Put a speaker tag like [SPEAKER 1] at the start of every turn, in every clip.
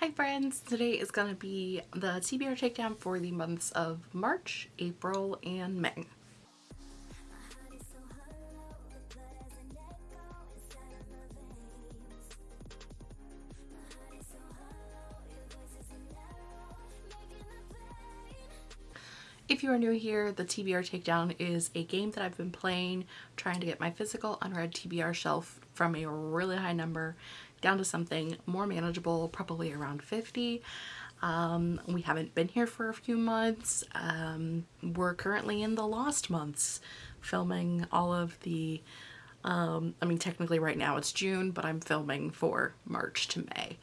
[SPEAKER 1] Hi friends! Today is going to be the TBR takedown for the months of March, April, and May. If you are new here, the TBR Takedown is a game that I've been playing trying to get my physical unread TBR shelf from a really high number down to something more manageable, probably around 50. Um, we haven't been here for a few months. Um, we're currently in the lost months filming all of the um, I mean technically right now it's June but I'm filming for March to May.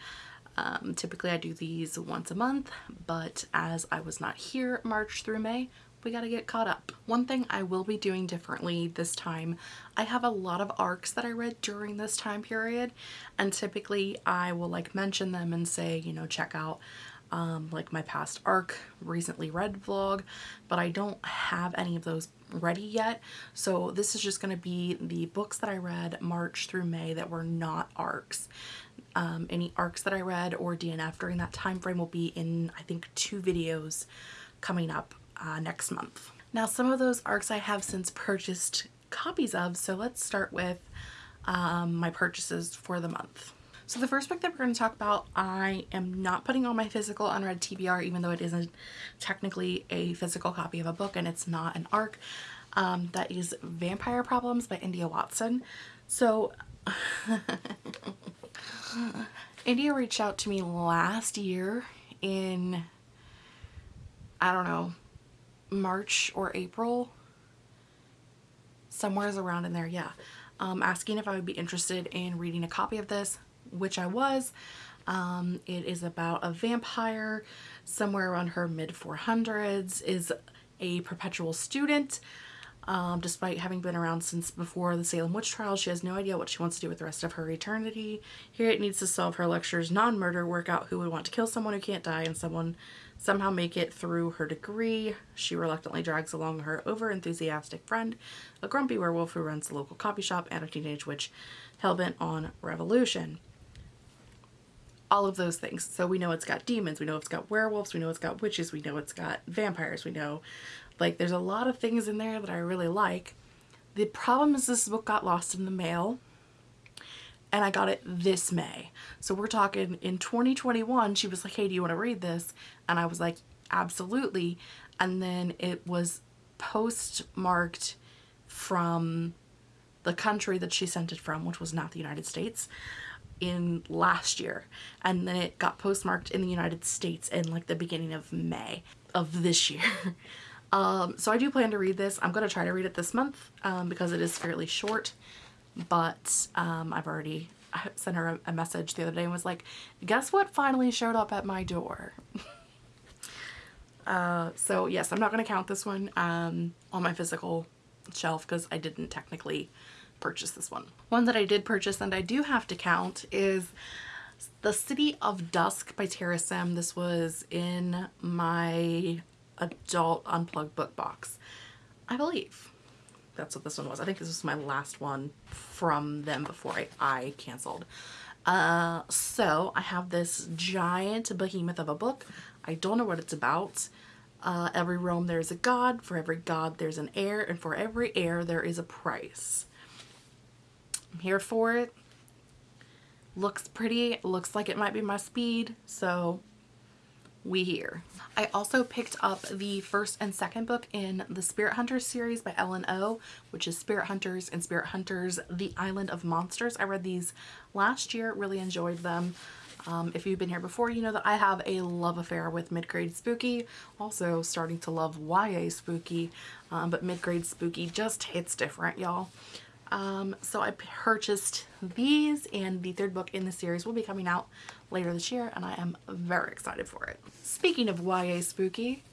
[SPEAKER 1] Um, typically I do these once a month, but as I was not here March through May, we got to get caught up. One thing I will be doing differently this time, I have a lot of arcs that I read during this time period and typically I will like mention them and say, you know, check out um, like my past arc recently read vlog, but I don't have any of those ready yet. So this is just going to be the books that I read March through May that were not arcs. Um, any arcs that I read or DNF during that time frame will be in I think two videos coming up uh, next month. Now some of those arcs I have since purchased copies of so let's start with um, my purchases for the month. So the first book that we're going to talk about, I am not putting on my physical unread TBR even though it isn't technically a physical copy of a book and it's not an arc. Um, that is Vampire Problems by India Watson. So India reached out to me last year in, I don't know, March or April. Somewhere's around in there, yeah. Um, asking if I would be interested in reading a copy of this which I was. Um, it is about a vampire somewhere around her mid 400s, is a perpetual student. Um, despite having been around since before the Salem witch trials, she has no idea what she wants to do with the rest of her eternity. Here it needs to solve her lecture's non-murder, work out who would want to kill someone who can't die, and someone somehow make it through her degree. She reluctantly drags along her over-enthusiastic friend, a grumpy werewolf who runs the local coffee shop, and a teenage witch hellbent on revolution all of those things. So we know it's got demons, we know it's got werewolves, we know it's got witches, we know it's got vampires, we know like there's a lot of things in there that I really like. The problem is this book got lost in the mail and I got it this May. So we're talking in 2021, she was like, hey, do you want to read this? And I was like, absolutely. And then it was postmarked from the country that she sent it from, which was not the United States in last year and then it got postmarked in the United States in like the beginning of May of this year. Um, so I do plan to read this. I'm going to try to read it this month um, because it is fairly short but um, I've already sent her a, a message the other day and was like guess what finally showed up at my door. uh, so yes I'm not going to count this one um, on my physical shelf because I didn't technically purchase this one. One that I did purchase and I do have to count is The City of Dusk by Tara Sim. This was in my adult unplugged book box, I believe. That's what this one was. I think this was my last one from them before I, I canceled. Uh, so I have this giant behemoth of a book. I don't know what it's about. Uh, every realm there's a god, for every god there's an heir, and for every heir there is a price. I'm here for it. Looks pretty. Looks like it might be my speed. So we here. I also picked up the first and second book in the Spirit Hunters series by Ellen O, which is Spirit Hunters and Spirit Hunters The Island of Monsters. I read these last year, really enjoyed them. Um, if you've been here before, you know that I have a love affair with mid-grade spooky, also starting to love YA spooky, um, but mid-grade spooky just hits different, y'all. Um, so I purchased these and the third book in the series will be coming out later this year and I am very excited for it. Speaking of YA spooky,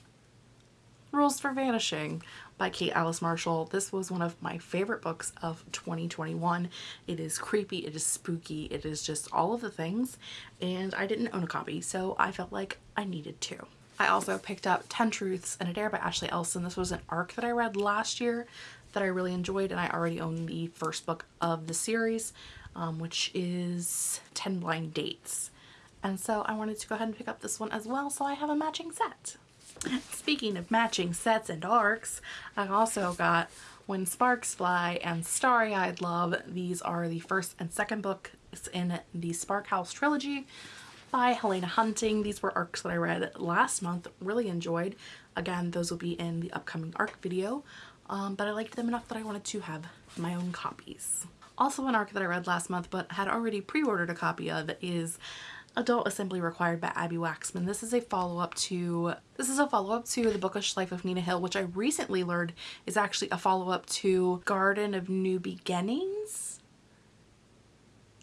[SPEAKER 1] Rules for Vanishing by Kate Alice Marshall. This was one of my favorite books of 2021. It is creepy, it is spooky, it is just all of the things and I didn't own a copy so I felt like I needed to. I also picked up 10 Truths and a Dare by Ashley Elston. This was an arc that I read last year that I really enjoyed and I already own the first book of the series um, which is 10 Blind Dates And so I wanted to go ahead and pick up this one as well so I have a matching set. Speaking of matching sets and arcs, I also got When Sparks Fly and Starry Eyed Love. These are the first and second books in the Spark House trilogy by Helena Hunting. These were arcs that I read last month, really enjoyed. Again, those will be in the upcoming arc video, um, but I liked them enough that I wanted to have my own copies. Also an arc that I read last month but had already pre-ordered a copy of is Adult Assembly Required by Abbi Waxman. This is a follow-up to this is a follow-up to The Bookish Life of Nina Hill, which I recently learned is actually a follow-up to Garden of New Beginnings.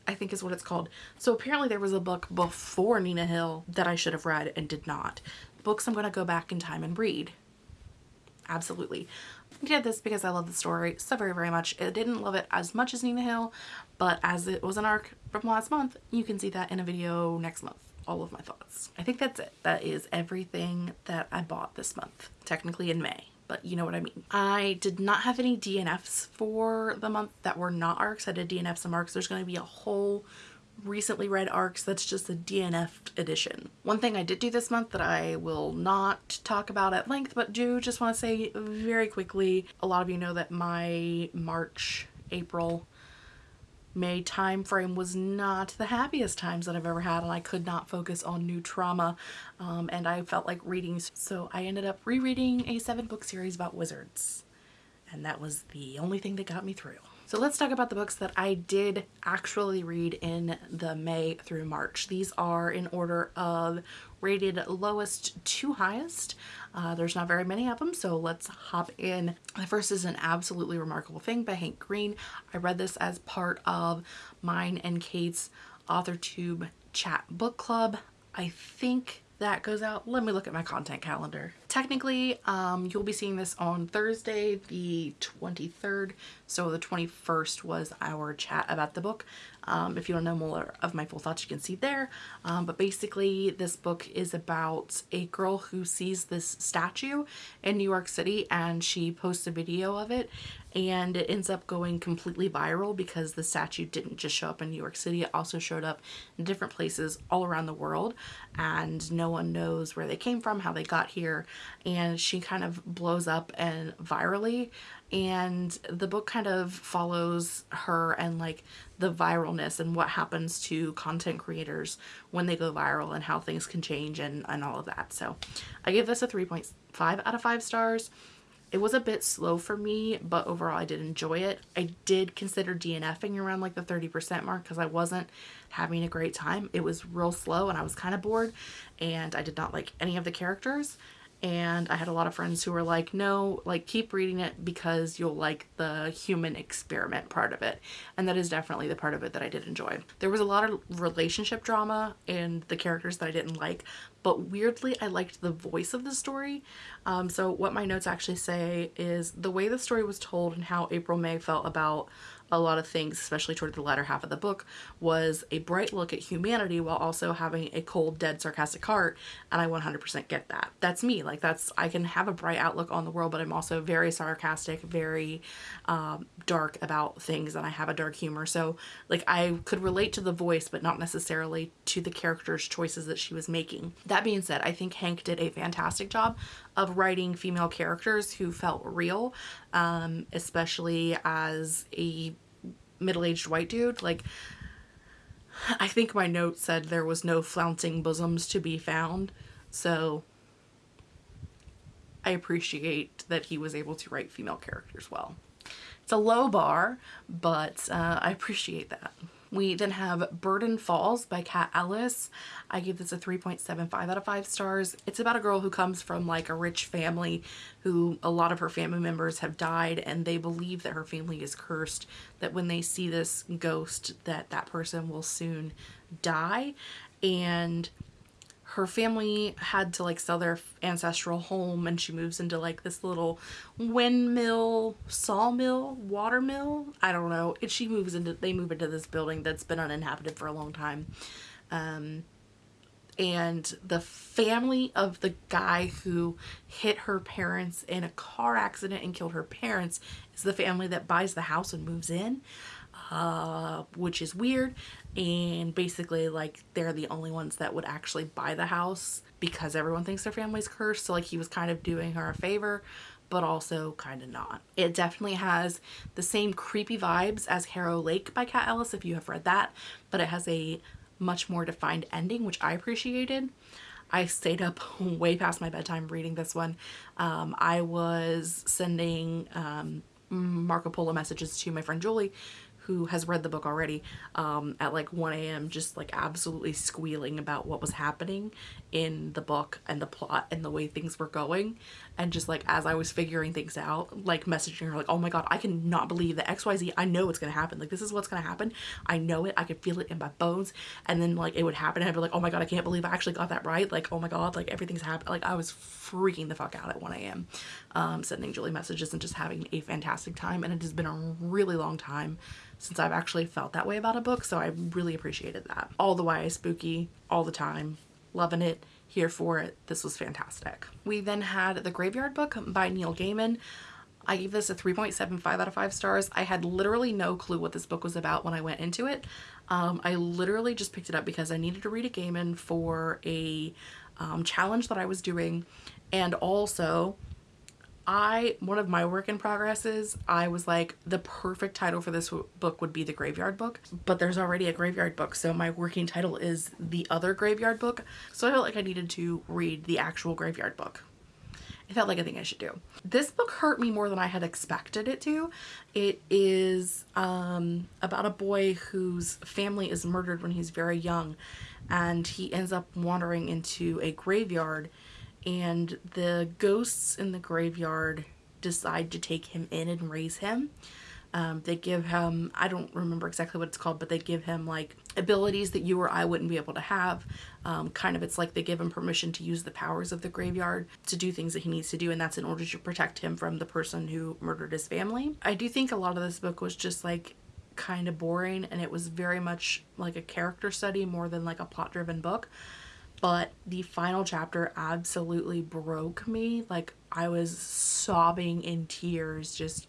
[SPEAKER 1] I think is what it's called. So apparently there was a book before Nina Hill that I should have read and did not. Books I'm going to go back in time and read. Absolutely. I did this because I love the story so very, very much. I didn't love it as much as Nina Hill, but as it was an arc from last month, you can see that in a video next month. All of my thoughts. I think that's it. That is everything that I bought this month, technically in May but you know what I mean. I did not have any DNFs for the month that were not arcs. I did DNFs and arcs. There's going to be a whole recently read arcs that's just a DNF edition. One thing I did do this month that I will not talk about at length but do just want to say very quickly a lot of you know that my March April May time frame was not the happiest times that I've ever had and I could not focus on new trauma um, and I felt like reading so I ended up rereading a seven book series about wizards and that was the only thing that got me through. So let's talk about the books that I did actually read in the May through March. These are in order of rated lowest to highest. Uh, there's not very many of them, so let's hop in. The first is An Absolutely Remarkable Thing by Hank Green. I read this as part of mine and Kate's AuthorTube chat book club. I think that goes out. Let me look at my content calendar. Technically, um, you'll be seeing this on Thursday, the 23rd. So the 21st was our chat about the book. Um, if you want to know more of my full thoughts, you can see there. Um, but basically, this book is about a girl who sees this statue in New York City and she posts a video of it and it ends up going completely viral because the statue didn't just show up in New York City, it also showed up in different places all around the world and no one knows where they came from, how they got here, and she kind of blows up and virally and the book kind of follows her and like the viralness and what happens to content creators when they go viral and how things can change and, and all of that. So I give this a 3.5 out of 5 stars. It was a bit slow for me, but overall I did enjoy it. I did consider DNFing around like the 30% mark because I wasn't having a great time. It was real slow and I was kind of bored and I did not like any of the characters and I had a lot of friends who were like, no, like keep reading it because you'll like the human experiment part of it. And that is definitely the part of it that I did enjoy. There was a lot of relationship drama and the characters that I didn't like, but weirdly I liked the voice of the story. Um, so what my notes actually say is the way the story was told and how April May felt about a lot of things, especially toward the latter half of the book, was a bright look at humanity while also having a cold, dead, sarcastic heart. And I 100% get that. That's me. Like that's, I can have a bright outlook on the world, but I'm also very sarcastic, very um, dark about things and I have a dark humor. So like I could relate to the voice, but not necessarily to the character's choices that she was making. That being said, I think Hank did a fantastic job of writing female characters who felt real, um, especially as a middle-aged white dude. Like, I think my note said there was no flouncing bosoms to be found, so I appreciate that he was able to write female characters well. It's a low bar, but uh, I appreciate that. We then have Burden Falls by Kat Ellis. I give this a 3.75 out of 5 stars. It's about a girl who comes from like a rich family who a lot of her family members have died and they believe that her family is cursed, that when they see this ghost that that person will soon die. And her family had to like sell their ancestral home and she moves into like this little windmill sawmill watermill? I don't know. And she moves into they move into this building that's been uninhabited for a long time. Um, and the family of the guy who hit her parents in a car accident and killed her parents is the family that buys the house and moves in uh, which is weird. And basically, like, they're the only ones that would actually buy the house because everyone thinks their family's cursed. So, like, he was kind of doing her a favor, but also kind of not. It definitely has the same creepy vibes as Harrow Lake by Kat Ellis, if you have read that, but it has a much more defined ending, which I appreciated. I stayed up way past my bedtime reading this one. Um, I was sending um, Marco Polo messages to my friend Julie who has read the book already um, at like 1 a.m. just like absolutely squealing about what was happening in the book and the plot and the way things were going and just like as I was figuring things out like messaging her like oh my god I cannot believe that XYZ I know it's gonna happen. Like this is what's gonna happen. I know it. I could feel it in my bones. And then like it would happen and I'd be like oh my god I can't believe I actually got that right. Like oh my god like everything's happened. Like I was freaking the fuck out at 1 a.m. Um, sending Julie messages and just having a fantastic time. And it has been a really long time since I've actually felt that way about a book so I really appreciated that. All the YA spooky all the time. Loving it here for it this was fantastic. We then had The Graveyard Book by Neil Gaiman. I gave this a 3.75 out of 5 stars. I had literally no clue what this book was about when I went into it. Um, I literally just picked it up because I needed to read a Gaiman for a um, challenge that I was doing and also I, one of my work in progresses, I was like, the perfect title for this book would be The Graveyard Book, but there's already a Graveyard Book, so my working title is The Other Graveyard Book, so I felt like I needed to read the actual Graveyard Book. It felt like a thing I should do. This book hurt me more than I had expected it to. It is um, about a boy whose family is murdered when he's very young, and he ends up wandering into a graveyard and the ghosts in the graveyard decide to take him in and raise him. Um, they give him, I don't remember exactly what it's called, but they give him like abilities that you or I wouldn't be able to have. Um, kind of, it's like they give him permission to use the powers of the graveyard to do things that he needs to do, and that's in order to protect him from the person who murdered his family. I do think a lot of this book was just like kind of boring, and it was very much like a character study more than like a plot driven book but the final chapter absolutely broke me. Like I was sobbing in tears just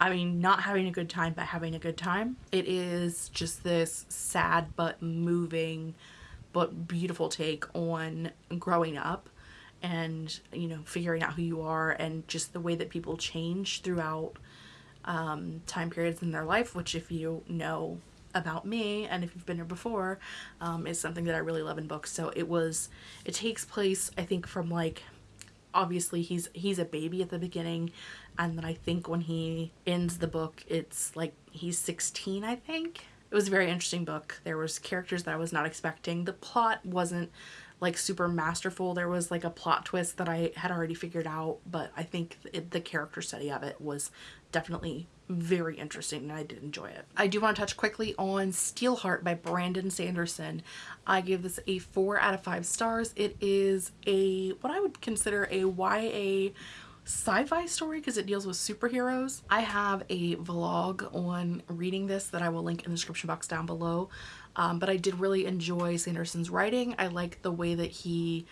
[SPEAKER 1] I mean, not having a good time, but having a good time. It is just this sad but moving but beautiful take on growing up and, you know, figuring out who you are and just the way that people change throughout um, time periods in their life, which if you know about me and if you've been here before um, is something that I really love in books. So it was it takes place I think from like obviously he's he's a baby at the beginning and then I think when he ends the book it's like he's 16 I think. It was a very interesting book. There was characters that I was not expecting. The plot wasn't like super masterful. There was like a plot twist that I had already figured out but I think the character study of it was definitely very interesting and I did enjoy it. I do want to touch quickly on Steelheart by Brandon Sanderson. I give this a 4 out of 5 stars. It is a what I would consider a YA sci-fi story because it deals with superheroes. I have a vlog on reading this that I will link in the description box down below. Um, but I did really enjoy Sanderson's writing. I like the way that he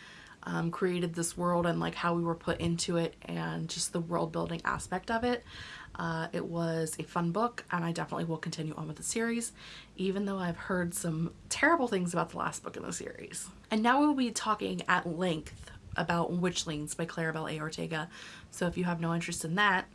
[SPEAKER 1] um, created this world and like how we were put into it and just the world building aspect of it. Uh, it was a fun book and I definitely will continue on with the series even though I've heard some terrible things about the last book in the series. And now we'll be talking at length about Witchlings by Claribel A. Ortega so if you have no interest in that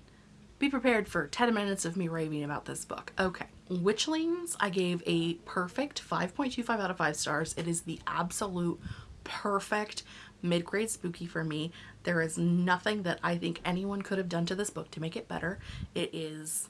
[SPEAKER 1] be prepared for 10 minutes of me raving about this book. Okay, Witchlings I gave a perfect 5.25 out of 5 stars. It is the absolute perfect mid-grade spooky for me. There is nothing that I think anyone could have done to this book to make it better. It is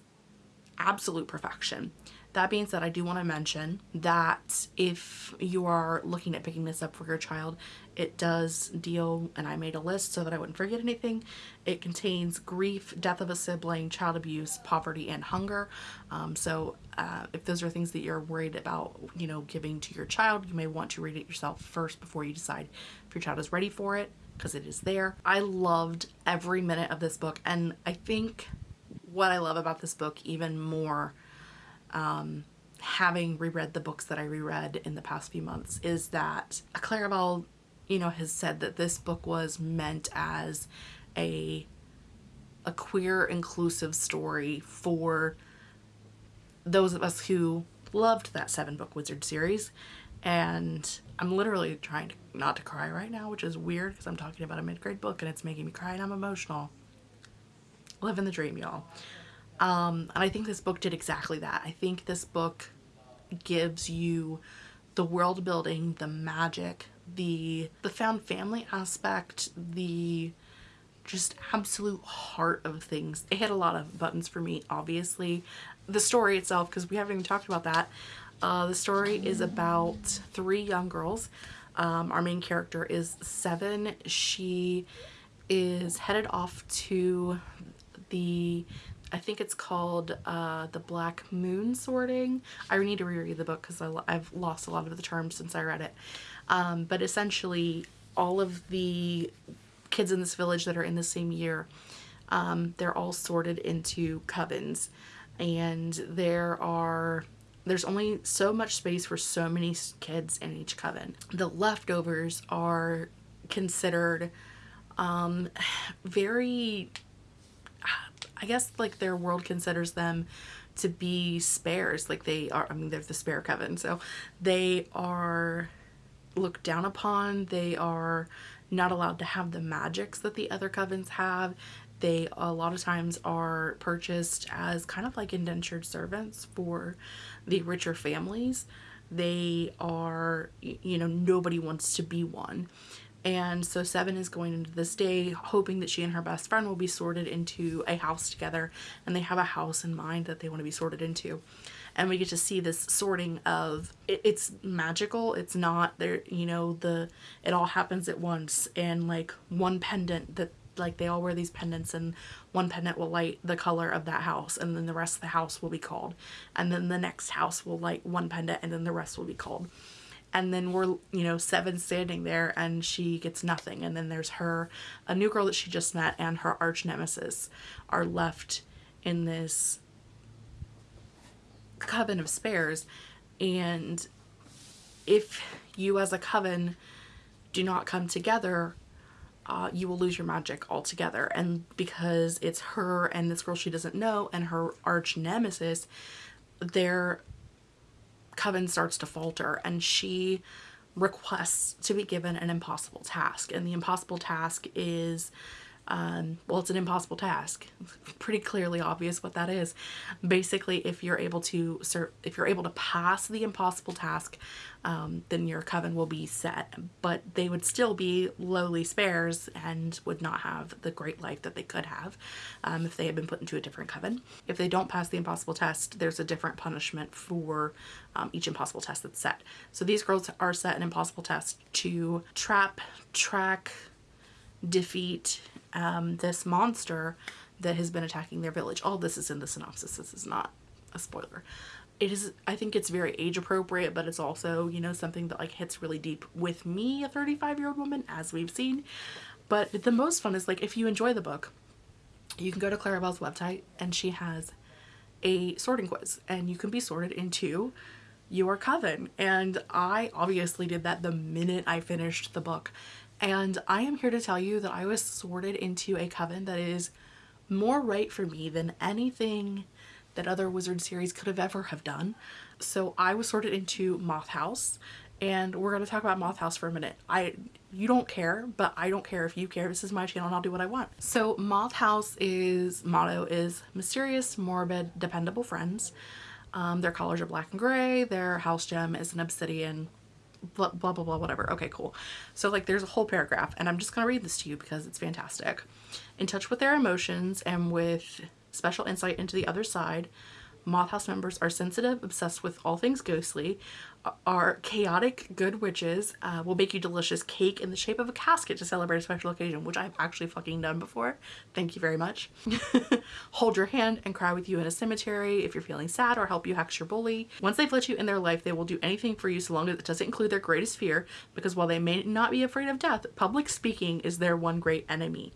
[SPEAKER 1] absolute perfection. That being said, I do want to mention that if you are looking at picking this up for your child, it does deal, and I made a list so that I wouldn't forget anything. It contains grief, death of a sibling, child abuse, poverty, and hunger. Um, so uh, if those are things that you're worried about, you know, giving to your child, you may want to read it yourself first before you decide if your child is ready for it because it is there. I loved every minute of this book and I think what I love about this book even more um, having reread the books that I reread in the past few months is that Claribel, you know, has said that this book was meant as a a queer inclusive story for those of us who loved that seven book wizard series. And I'm literally trying to not to cry right now which is weird because I'm talking about a mid-grade book and it's making me cry and I'm emotional. Living the dream y'all um, and I think this book did exactly that I think this book gives you the world building the magic the the found family aspect the just absolute heart of things. It hit a lot of buttons for me, obviously. The story itself, because we haven't even talked about that. Uh, the story is about three young girls. Um, our main character is Seven. She is headed off to the I think it's called uh, the Black Moon sorting. I need to reread the book because I've lost a lot of the terms since I read it. Um, but essentially, all of the kids in this village that are in the same year, um, they're all sorted into covens. And there are there's only so much space for so many kids in each coven. The leftovers are considered um, very, I guess like their world considers them to be spares. Like they are, I mean, they're the spare coven. So they are looked down upon. They are not allowed to have the magics that the other covens have. They a lot of times are purchased as kind of like indentured servants for the richer families. They are, you know, nobody wants to be one. And so Seven is going into this day hoping that she and her best friend will be sorted into a house together and they have a house in mind that they want to be sorted into. And we get to see this sorting of it, it's magical it's not there you know the it all happens at once and like one pendant that like they all wear these pendants and one pendant will light the color of that house and then the rest of the house will be called. And then the next house will light one pendant and then the rest will be called and then we're you know seven standing there and she gets nothing. And then there's her a new girl that she just met and her arch nemesis are left in this coven of spares. And if you as a coven do not come together uh, you will lose your magic altogether. And because it's her and this girl she doesn't know and her arch nemesis their coven starts to falter and she requests to be given an impossible task and the impossible task is um, well, it's an impossible task. Pretty clearly obvious what that is. Basically, if you're able to serve, if you're able to pass the impossible task, um, then your coven will be set. But they would still be lowly spares and would not have the great life that they could have um, if they had been put into a different coven. If they don't pass the impossible test, there's a different punishment for um, each impossible test that's set. So these girls are set an impossible test to trap, track, defeat um, this monster that has been attacking their village. All this is in the synopsis. This is not a spoiler. It is, I think it's very age appropriate, but it's also, you know, something that like hits really deep with me, a 35 year old woman, as we've seen. But the most fun is like, if you enjoy the book, you can go to Claribel's website and she has a sorting quiz and you can be sorted into your coven. And I obviously did that the minute I finished the book and I am here to tell you that I was sorted into a coven that is more right for me than anything that other wizard series could have ever have done. So I was sorted into Moth House and we're going to talk about Moth House for a minute. I you don't care, but I don't care if you care. This is my channel and I'll do what I want. So Moth House is motto is mysterious, morbid, dependable friends. Um, their colors are black and gray. Their house gem is an obsidian blah, blah, blah, blah, whatever. Okay, cool. So like there's a whole paragraph and I'm just going to read this to you because it's fantastic. In touch with their emotions and with special insight into the other side, Moth House members are sensitive, obsessed with all things ghostly, are chaotic good witches, uh, will make you delicious cake in the shape of a casket to celebrate a special occasion, which I've actually fucking done before. Thank you very much. Hold your hand and cry with you in a cemetery if you're feeling sad or help you hex your bully. Once they've let you in their life, they will do anything for you so long as it doesn't include their greatest fear because while they may not be afraid of death, public speaking is their one great enemy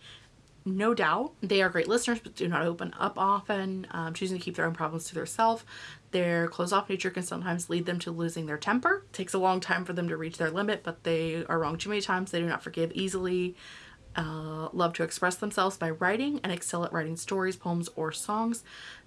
[SPEAKER 1] no doubt they are great listeners but do not open up often um, choosing to keep their own problems to themselves their closed off. Nature can sometimes lead them to losing their temper. It takes a long time for them to reach their limit but they are wrong too many times. They do not forgive easily uh, love to express themselves by writing and excel at writing stories, poems, or songs.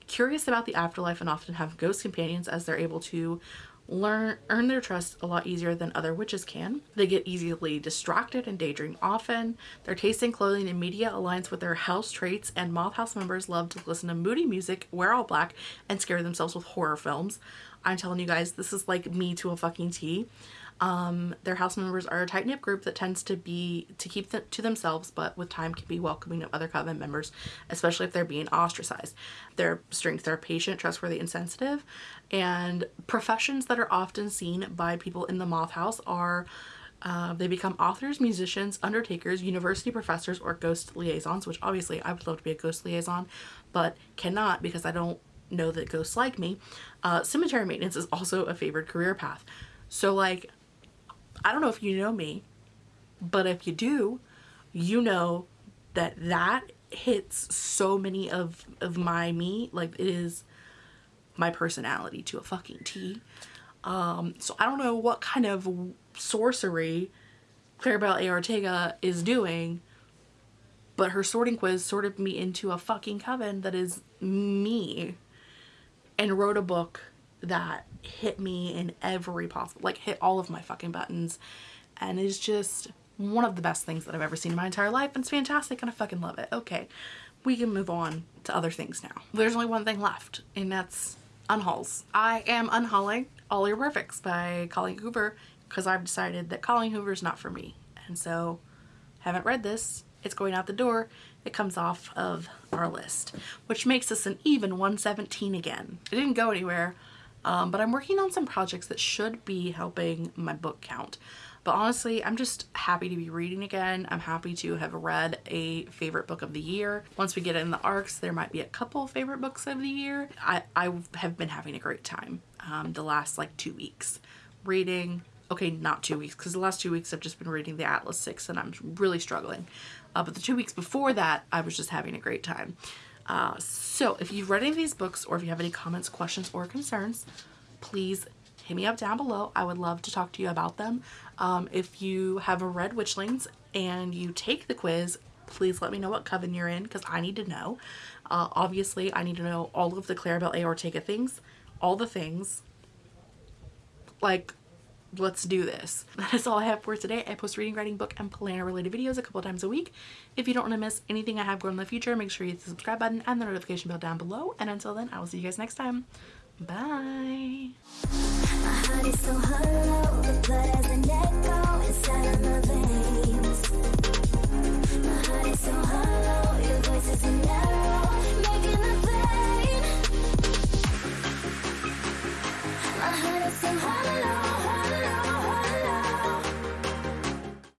[SPEAKER 1] curious about the afterlife and often have ghost companions as they're able to learn earn their trust a lot easier than other witches can. They get easily distracted and daydream often. Their taste in clothing and media aligns with their house traits and moth house members love to listen to moody music, wear all black, and scare themselves with horror films. I'm telling you guys, this is like me to a fucking T. Um, their house members are a tight knit group that tends to be to keep them to themselves, but with time can be welcoming of other coven members, especially if they're being ostracized. Their strengths are patient, trustworthy, and sensitive. And professions that are often seen by people in the moth house are uh, they become authors, musicians, undertakers, university professors, or ghost liaisons, which obviously I would love to be a ghost liaison, but cannot because I don't know that ghosts like me. Uh, cemetery maintenance is also a favored career path. So like I don't know if you know me, but if you do, you know that that hits so many of of my me like it is my personality to a fucking T. Um, so I don't know what kind of sorcery Claribel A. Ortega is doing, but her sorting quiz sorted me into a fucking coven that is me and wrote a book that hit me in every possible, like hit all of my fucking buttons and is just one of the best things that I've ever seen in my entire life and it's fantastic and I fucking love it. Okay, we can move on to other things now. There's only one thing left and that's unhauls. I am unhauling All Your Perfects by Colleen Hoover because I've decided that Colleen Hoover is not for me and so haven't read this. It's going out the door. It comes off of our list, which makes us an even 117 again. It didn't go anywhere. Um, but I'm working on some projects that should be helping my book count. But honestly, I'm just happy to be reading again. I'm happy to have read a favorite book of the year. Once we get in the arcs, there might be a couple favorite books of the year. I, I have been having a great time um, the last like two weeks reading. Okay, not two weeks because the last two weeks I've just been reading the Atlas 6 and I'm really struggling. Uh, but the two weeks before that, I was just having a great time. Uh, so if you've read any of these books or if you have any comments, questions, or concerns, please hit me up down below. I would love to talk to you about them. Um, if you have read Witchlings and you take the quiz, please let me know what coven you're in because I need to know. Uh, obviously, I need to know all of the Claribel A. Ortega things, all the things. Like, let's do this. That is all I have for today. I post reading, writing, book, and planner related videos a couple times a week. If you don't want to miss anything I have going in the future, make sure you hit the subscribe button and the notification bell down below. And until then, I will see you guys next time. Bye.